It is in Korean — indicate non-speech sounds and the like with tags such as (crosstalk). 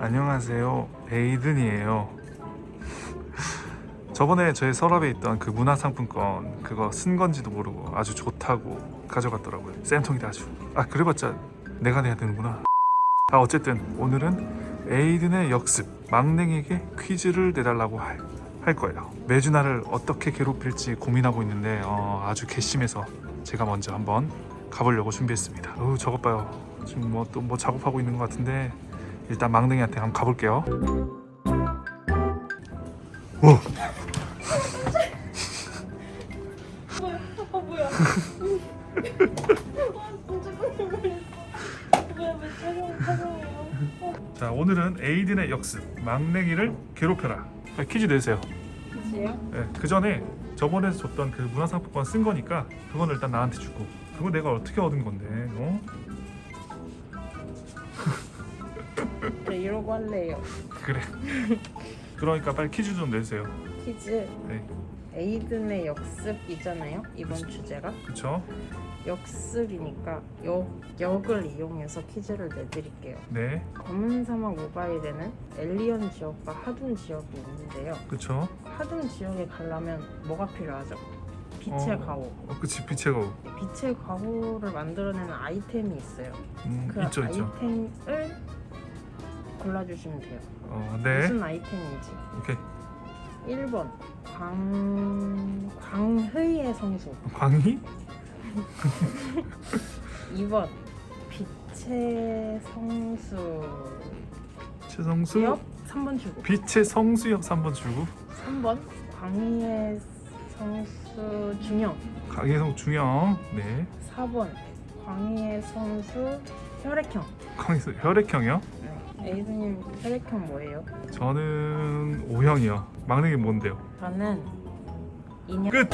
안녕하세요. 에이든이에요. 저번에 저희 서랍에 있던 그 문화상품권 그거 쓴 건지도 모르고 아주 좋다고 가져갔더라고요. 쌤통이 아주. 아 그래봤자 내가 내야 되는구나. 아 어쨌든 오늘은 에이든의 역습 막냉에게 퀴즈를 내달라고 할, 할 거예요. 매주 나를 어떻게 괴롭힐지 고민하고 있는데 어, 아주 괘씸해서 제가 먼저 한번 가보려고 준비했습니다. 어 저것 봐요. 지금 뭐또뭐 작업하고 있는 것 같은데 일단 막냉이한테 한번 가볼게요 와어 뭐야? 아? 어, 자 오늘은 에이든의 역습 막냉이를 괴롭혀라 자, 퀴즈 내세요 그치요? 네, 그 전에 저번에 줬던 그 문화상품권 쓴 거니까 그건 일단 나한테 주고 그거 내가 어떻게 얻은 건데 어? 네 이러고 할래요. (laughs) 그래 그러니까 빨리 퀴즈 좀 내주세요 퀴즈 네 에이든의 역습이잖아요. 이번 주제가 그쵸? 역습이니까 역 역을 이용해서 퀴즈를 내드릴게요. 네 검은 사막 모바일에는 엘리언 지역과 하둔 지역이 있는데요. 그쵸? 하둔 지역에 가려면 뭐가 필요하죠? 빛의 어. 가호. 어 그치 빛의 거울 빛의 가호를 만들어내는 아이템이 있어요. 음, 그 있죠 있죠 아이템을 골라주시면 돼요. 어, 네 무슨 아이템인지. 오케이 1번 광 광의의 성수. 광희? (laughs) 2번 빛의 성수. 최성수 옆 3번 주고. 빛의 성수역 3번 주고 3번 광의의 성수 중형. 강혜성 중형 네 4번 광의의 성수 혈액형. 강혜성 혈액형이요? 에이스님 혈액형 뭐예요? 저는 O형이요 막내게 뭔데요? 저는 인형 끝!